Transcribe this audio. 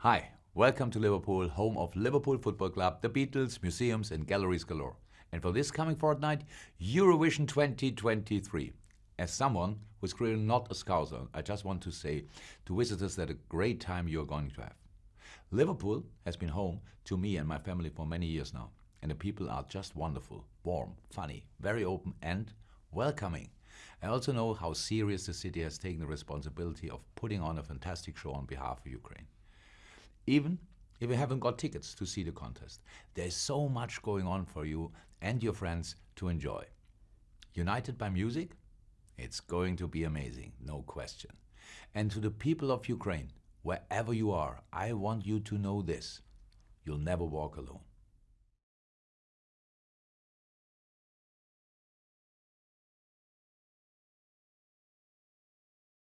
Hi, welcome to Liverpool, home of Liverpool Football Club, the Beatles, museums and galleries galore. And for this coming fortnight, Eurovision 2023. As someone who's clearly not a scouser, I just want to say to visitors that a great time you're going to have. Liverpool has been home to me and my family for many years now, and the people are just wonderful, warm, funny, very open and welcoming. I also know how serious the city has taken the responsibility of putting on a fantastic show on behalf of Ukraine. Even if you haven't got tickets to see the contest, there's so much going on for you and your friends to enjoy. United by music? It's going to be amazing, no question. And to the people of Ukraine, wherever you are, I want you to know this. You'll never walk alone.